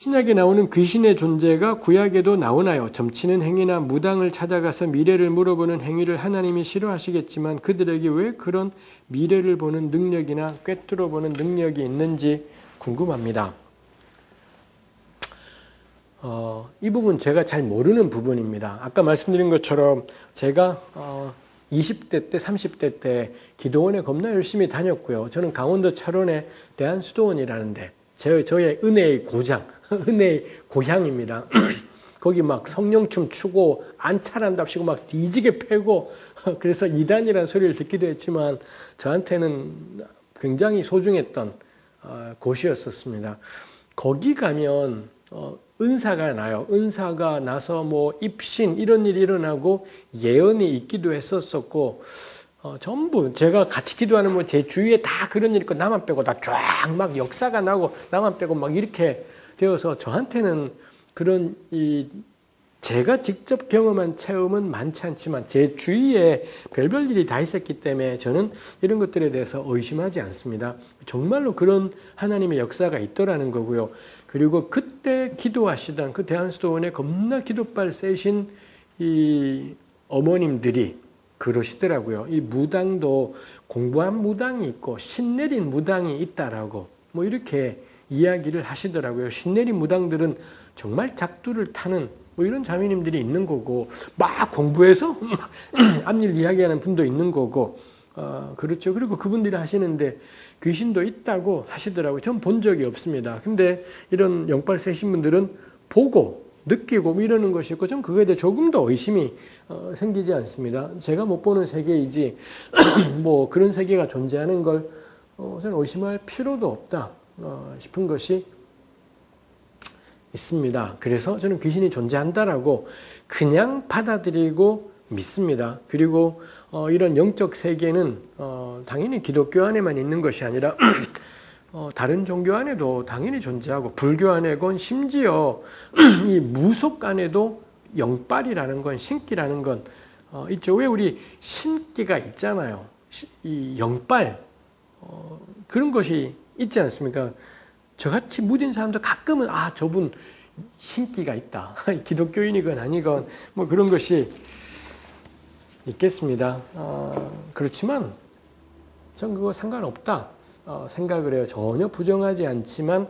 신약에 나오는 귀신의 존재가 구약에도 나오나요? 점치는 행위나 무당을 찾아가서 미래를 물어보는 행위를 하나님이 싫어하시겠지만 그들에게 왜 그런 미래를 보는 능력이나 꿰뚫어 보는 능력이 있는지 궁금합니다. 어, 이 부분 제가 잘 모르는 부분입니다. 아까 말씀드린 것처럼 제가 어, 20대 때, 30대 때 기도원에 겁나 열심히 다녔고요. 저는 강원도 철원의 대한수도원이라는데 제, 저의 은혜의 고장, 은혜의 고향입니다. 거기 막 성령춤 추고 안차란답시고 막 뒤지게 패고 그래서 이단이라는 소리를 듣기도 했지만 저한테는 굉장히 소중했던 어, 곳이었었습니다. 거기 가면 어, 은사가 나요. 은사가 나서 뭐 입신 이런 일이 일어나고 예언이 있기도 했었었고 어, 전부 제가 같이 기도하는 뭐 제 주위에 다 그런 일 있고 나만 빼고 다 쫙 막 역사가 나고 나만 빼고 막 이렇게 되어서 저한테는 그런 이 제가 직접 경험한 체험은 많지 않지만 제 주위에 별별 일이 다 있었기 때문에 저는 이런 것들에 대해서 의심하지 않습니다. 정말로 그런 하나님의 역사가 있더라는 거고요. 그리고 그때 기도하시던 그 대한수도원에 겁나 기도빨 세신 이 어머님들이 그러시더라고요. 이 무당도 공부한 무당이 있고 신내린 무당이 있다라고 뭐 이렇게 이야기를 하시더라고요. 신내린 무당들은 정말 작두를 타는 뭐 이런 자매님들이 있는 거고 막 공부해서 앞일 이야기하는 분도 있는 거고 어, 그렇죠. 그리고 그분들이 하시는데 귀신도 있다고 하시더라고요. 전 본 적이 없습니다. 근데 이런 영빨 세신 분들은 보고 느끼고 뭐 이러는 것이 있고 좀 그거에 대해 조금 더 의심이 어, 생기지 않습니다. 제가 못 보는 세계이지 뭐 그런 세계가 존재하는 걸 어, 저는 의심할 필요도 없다 어, 싶은 것이 있습니다. 그래서 저는 귀신이 존재한다라고 그냥 받아들이고 믿습니다. 그리고 어, 이런 영적 세계는 어, 당연히 기독교 안에만 있는 것이 아니라 어, 다른 종교 안에도 당연히 존재하고 불교 안에건 심지어 이 무속 안에도 영빨이라는 건 신기라는 건 어, 있죠. 왜 우리 신기가 있잖아요. 이 영빨 어, 그런 것이 있지 않습니까? 저같이 무딘 사람도 가끔은 아 저분 신기가 있다. 기독교인이건 아니건 뭐 그런 것이 있겠습니다. 어, 그렇지만 전 그거 상관없다 어, 생각을 해요. 전혀 부정하지 않지만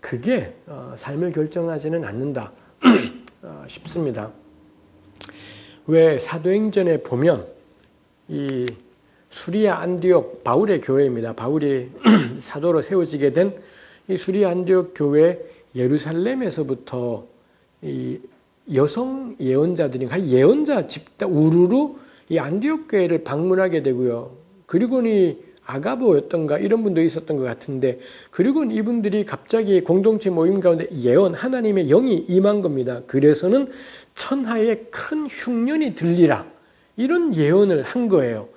그게 어, 삶을 결정하지는 않는다 어, 싶습니다. 왜 사도행전에 보면 이 수리아 안디옥 바울의 교회입니다. 바울이 사도로 세워지게 된 이 수리아 안디옥 교회 예루살렘에서부터 이 여성 예언자들이 예언자 집단 우르르 이 안디옥 교회를 방문하게 되고요. 그리고는 아가보였던가 이런 분도 있었던 것 같은데 그리고 이분들이 갑자기 공동체 모임 가운데 예언 하나님의 영이 임한 겁니다. 그래서는 천하에 큰 흉년이 들리라 이런 예언을 한 거예요.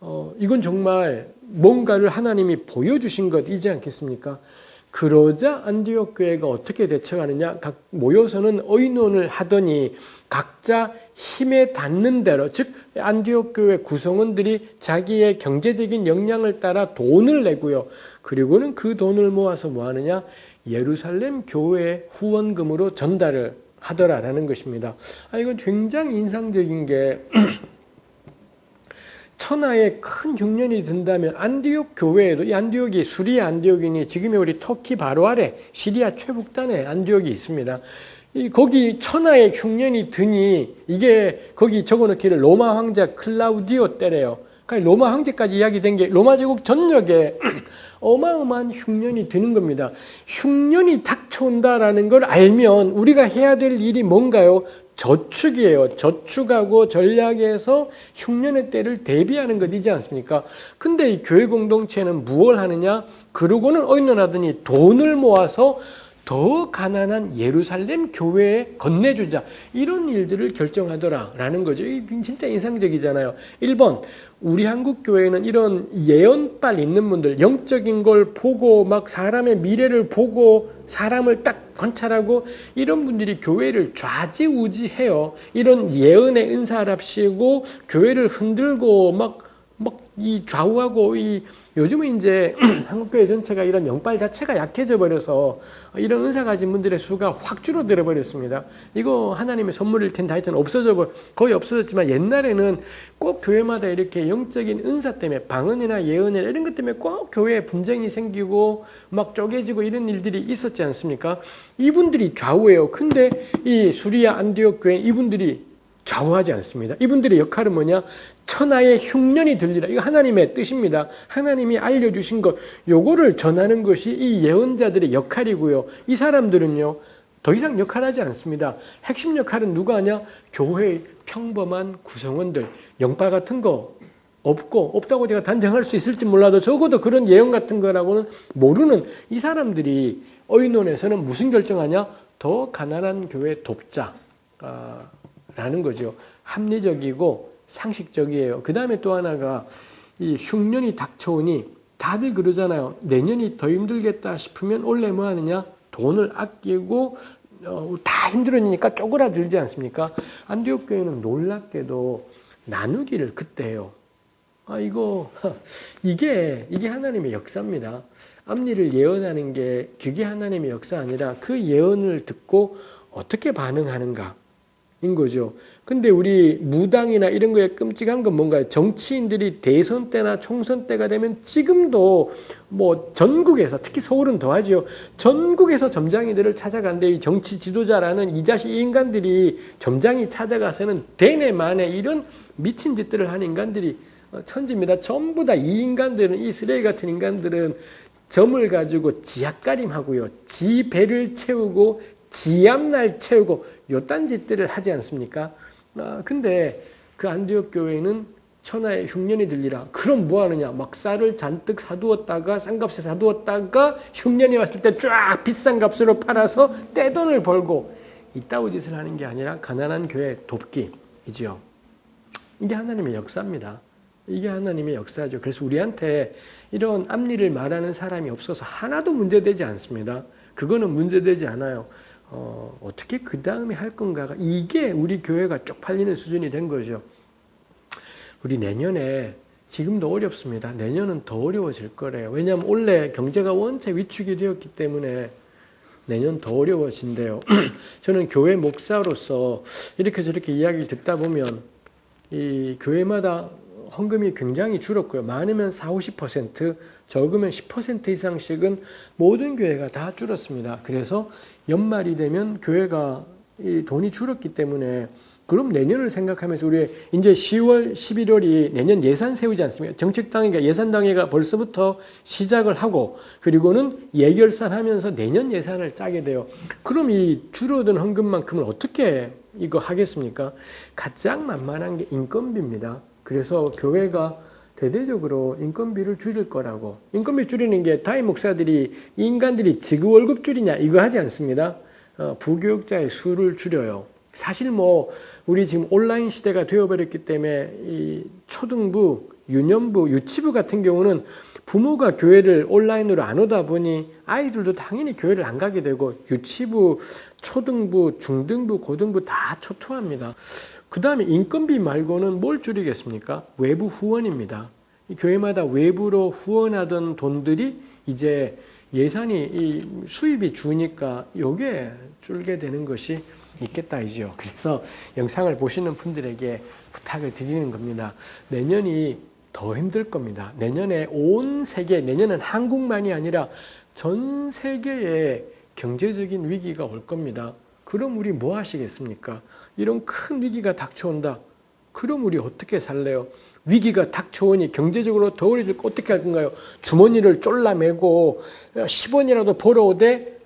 어, 이건 정말 뭔가를 하나님이 보여주신 것이지 않겠습니까? 그러자 안디옥 교회가 어떻게 대처하느냐 각 모여서는 의논을 하더니 각자 힘에 닿는 대로 즉 안디옥 교회 구성원들이 자기의 경제적인 역량을 따라 돈을 내고요. 그리고는 그 돈을 모아서 뭐 하느냐 예루살렘 교회 후원금으로 전달을 하더라라는 것입니다. 아 이건 굉장히 인상적인 게 천하에 큰 흉년이 든다면 안디옥 교회에도 이 안디옥이 수리아 안디옥이니 지금의 우리 터키 바로 아래 시리아 최북단에 안디옥이 있습니다. 이 거기 천하의 흉년이 드니 이게 거기 적어놓기를 로마 황제 클라우디오 때래요. 그러니까 로마 황제까지 이야기된 게 로마 제국 전역에 어마어마한 흉년이 드는 겁니다. 흉년이 닥쳐온다라는 걸 알면 우리가 해야 될 일이 뭔가요? 저축이에요. 저축하고 전략에서 흉년의 때를 대비하는 것이지 않습니까? 근데 이 교회 공동체는 무엇을 하느냐? 그러고는 의논하더니 돈을 모아서 더 가난한 예루살렘 교회에 건네주자 이런 일들을 결정하더라라는 거죠. 진짜 인상적이잖아요. 1번 우리 한국 교회는 이런 예언빨 있는 분들 영적인 걸 보고 막 사람의 미래를 보고 사람을 딱 관찰하고 이런 분들이 교회를 좌지우지해요. 이런 예언의 은사랍시고 교회를 흔들고 막막 이 좌우하고 이 요즘은 이제 한국교회 전체가 이런 영빨 자체가 약해져 버려서 이런 은사 가진 분들의 수가 확 줄어들어 버렸습니다. 이거 하나님의 선물일 텐데 하여튼 없어져 버 거의 없어졌지만 옛날에는 꼭 교회마다 이렇게 영적인 은사 때문에 방언이나 예언이나 이런 것 때문에 꼭 교회에 분쟁이 생기고 막 쪼개지고 이런 일들이 있었지 않습니까? 이분들이 좌우예요. 근데 이 수리아 안디옥 교회 이분들이 좌우하지 않습니다. 이분들의 역할은 뭐냐? 천하의 흉년이 들리라. 이거 하나님의 뜻입니다. 하나님이 알려주신 것, 요거를 전하는 것이 이 예언자들의 역할이고요. 이 사람들은요, 더 이상 역할하지 않습니다. 핵심 역할은 누가 하냐? 교회의 평범한 구성원들, 영빨 같은 거 없고, 없다고 제가 단정할 수 있을지 몰라도 적어도 그런 예언 같은 거라고는 모르는 이 사람들이 의논에서는 무슨 결정하냐? 더 가난한 교회 돕자. 아, 라는 거죠. 합리적이고 상식적이에요. 그 다음에 또 하나가 이 흉년이 닥쳐오니 다들 그러잖아요. 내년이 더 힘들겠다 싶으면 원래 뭐 하느냐? 돈을 아끼고 어, 다 힘들어지니까 쪼그라들지 않습니까? 안디옥 교회는 놀랍게도 나누기를 그때 해요. 아 이거 이게 이게 하나님의 역사입니다. 앞니를 예언하는 게 그게 하나님의 역사 아니라 그 예언을 듣고 어떻게 반응하는가 인 거죠. 근데 우리 무당이나 이런 거에 끔찍한 건 뭔가요? 정치인들이 대선 때나 총선 때가 되면 지금도 뭐 전국에서 특히 서울은 더하죠. 전국에서 점장이들을 찾아간데 이 정치 지도자라는 이 자식 인간들이 점장이 찾아가서는 대내 만에 이런 미친 짓들을 한 인간들이 어, 천지입니다. 전부 다 이 인간들은 이 쓰레기 같은 인간들은 점을 가지고 지약가림하고요. 지 배를 채우고 지 앞날 채우고 요딴 짓들을 하지 않습니까? 아, 근데 그 안디옥 교회는 천하의 흉년이 들리라. 그럼 뭐 하느냐? 막 쌀을 잔뜩 사두었다가 싼값에 사두었다가 흉년이 왔을 때 쫙 비싼 값으로 팔아서 떼돈을 벌고 이따위 짓을 하는 게 아니라 가난한 교회 돕기이지요. 이게 하나님의 역사입니다. 이게 하나님의 역사죠. 그래서 우리한테 이런 앞니를 말하는 사람이 없어서 하나도 문제되지 않습니다. 그거는 문제되지 않아요. 어, 어떻게 그 다음에 할 건가가 이게 우리 교회가 쪽팔리는 수준이 된 거죠. 우리 내년에 지금도 어렵습니다. 내년은 더 어려워질 거래요. 왜냐하면 올해 경제가 원체 위축이 되었기 때문에 내년 더 어려워진대요. 저는 교회 목사로서 이렇게 저렇게 이야기를 듣다 보면 이 교회마다 헌금이 굉장히 줄었고요. 많으면 4, 50%, 적으면 10% 이상씩은 모든 교회가 다 줄었습니다. 그래서 연말이 되면 교회가 이 돈이 줄었기 때문에 그럼 내년을 생각하면서 우리 이제 10월, 11월이 내년 예산 세우지 않습니까? 정책당회가 예산당회가 벌써부터 시작을 하고 그리고는 예결산 하면서 내년 예산을 짜게 돼요. 그럼 이 줄어든 헌금만큼을 어떻게 이거 하겠습니까? 가장 만만한 게 인건비입니다. 그래서 교회가 대대적으로 인건비를 줄일 거라고 인건비 줄이는 게 다임 목사들이 인간들이 지구 월급 줄이냐 이거 하지 않습니다. 어, 부교육자의 수를 줄여요. 사실 뭐 우리 지금 온라인 시대가 되어버렸기 때문에 이 초등부, 유년부, 유치부 같은 경우는 부모가 교회를 온라인으로 안 오다 보니 아이들도 당연히 교회를 안 가게 되고 유치부, 초등부, 중등부, 고등부 다 초토합니다. 그 다음에 인건비 말고는 뭘 줄이겠습니까? 외부 후원입니다. 교회마다 외부로 후원하던 돈들이 이제 예산이 이 수입이 주니까 요게 줄게 되는 것이 있겠다 이죠. 그래서 영상을 보시는 분들에게 부탁을 드리는 겁니다. 내년이 더 힘들 겁니다. 내년에 온 세계, 내년은 한국만이 아니라 전 세계에 경제적인 위기가 올 겁니다. 그럼 우리 뭐 하시겠습니까? 이런 큰 위기가 닥쳐온다. 그럼 우리 어떻게 살래요? 위기가 닥쳐오니 경제적으로 더 어려질 거 어떻게 할 건가요? 주머니를 쫄라매고 10원이라도 벌어오되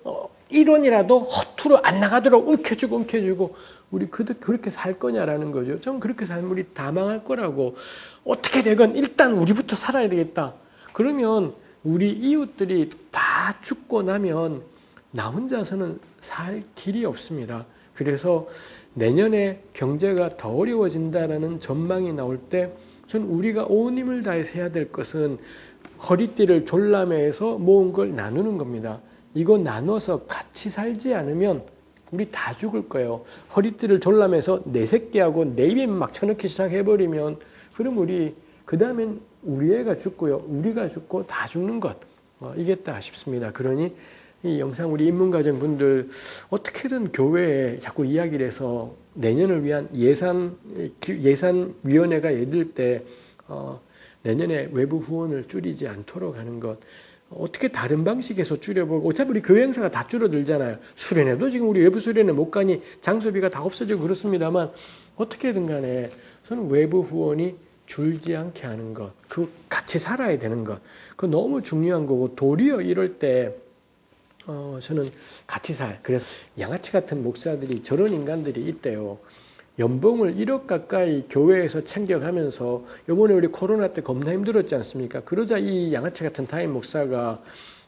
1원이라도 어, 허투루 안 나가도록 움켜주고 움켜주고 우리 그렇게 살 거냐라는 거죠. 전 그렇게 살면 우리 다 망할 거라고. 어떻게 되건 일단 우리부터 살아야 되겠다. 그러면 우리 이웃들이 다 죽고 나면 나 혼자서는 살 길이 없습니다. 그래서 내년에 경제가 더 어려워진다라는 전망이 나올 때 전 우리가 온 힘을 다해서 해야 될 것은 허리띠를 졸라매서 모은 걸 나누는 겁니다. 이거 나눠서 같이 살지 않으면 우리 다 죽을 거예요. 허리띠를 졸라매서 내 새끼하고 내 입에 막 쳐넣기 시작해버리면 그럼 우리 그 다음엔 우리 애가 죽고요. 우리가 죽고 다 죽는 것. 어, 이겠다 싶습니다. 그러니 이 영상 우리 인문가정 분들 어떻게든 교회에 자꾸 이야기를 해서 내년을 위한 예산 예산위원회가 예들 때 어, 내년에 외부 후원을 줄이지 않도록 하는 것 어떻게 다른 방식에서 줄여보고 어차피 우리 교회 행사가 다 줄어들잖아요. 수련회도 지금 우리 외부 수련회 못 가니 장소비가 다 없어지고 그렇습니다만 어떻게든 간에 저는 외부 후원이 줄지 않게 하는 것, 그 같이 살아야 되는 것, 그 너무 중요한 거고 도리어 이럴 때 어, 저는 같이 살. 그래서 양아치 같은 목사들이 저런 인간들이 있대요. 연봉을 1억 가까이 교회에서 챙겨가면서 요번에 우리 코로나 때 겁나 힘들었지 않습니까? 그러자 이 양아치 같은 타임 목사가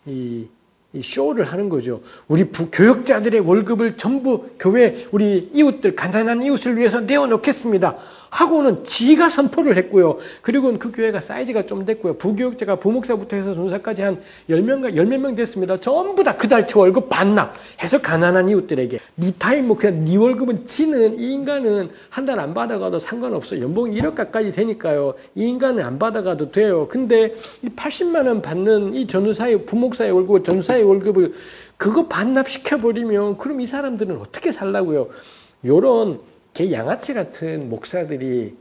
이, 이 쇼를 하는 거죠. 우리 부 교역자들의 월급을 전부 교회 우리 이웃들 가난한 이웃을 위해서 내어놓겠습니다. 하고는 지가 선포를 했고요. 그리고 그 교회가 사이즈가 좀 됐고요. 부교육자가 부목사부터 해서 전도사까지 한 10명가 10몇 명 됐습니다. 전부 다 그 달치 월급 반납 해서 가난한 이웃들에게 니 타임 뭐 그냥 니 월급은 지는 이 인간은 한 달 안 받아가도 상관없어. 연봉이 1억 가까이 되니까요. 이 인간은 안 받아가도 돼요. 근데 이 80만 원 받는 이 전도사의 부목사의 월급, 전도사의 월급을 그거 반납시켜버리면 그럼 이 사람들은 어떻게 살라고요? 요런 개 양아치 같은 목사들이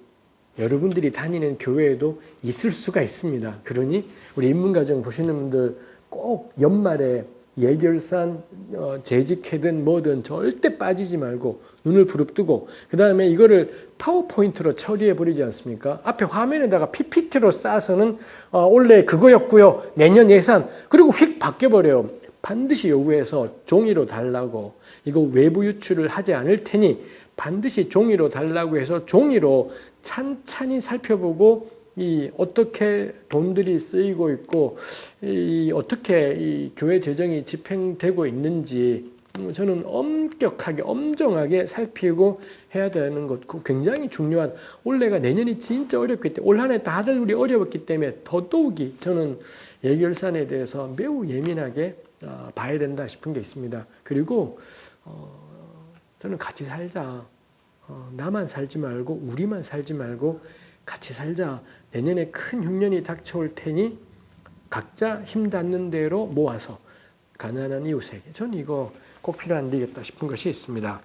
여러분들이 다니는 교회에도 있을 수가 있습니다. 그러니 우리 인문가정 보시는 분들 꼭 연말에 예결산 어, 재직회든 뭐든 절대 빠지지 말고 눈을 부릅뜨고 그 다음에 이거를 파워포인트로 처리해 버리지 않습니까? 앞에 화면에다가 PPT로 싸서는 어, 원래 그거였고요. 내년 예산 그리고 휙 바뀌어버려요. 반드시 요구해서 종이로 달라고 이거 외부 유출을 하지 않을 테니 반드시 종이로 달라고 해서 종이로 찬찬히 살펴보고 이 어떻게 돈들이 쓰이고 있고 이 어떻게 이 교회 재정이 집행되고 있는지 저는 엄격하게 엄정하게 살피고 해야 되는 것 굉장히 중요한 올해가 내년이 진짜 어렵기 때문에 올 한해 다들 우리 어려웠기 때문에 더더욱이 저는 예결산에 대해서 매우 예민하게 어, 봐야 된다 싶은 게 있습니다. 그리고 어, 저는 같이 살자. 어, 나만 살지 말고 우리만 살지 말고 같이 살자. 내년에 큰 흉년이 닥쳐올 테니 각자 힘 닿는 대로 모아서 가난한 이웃에게. 저는 이거 꼭 필요한 일이겠다 싶은 것이 있습니다.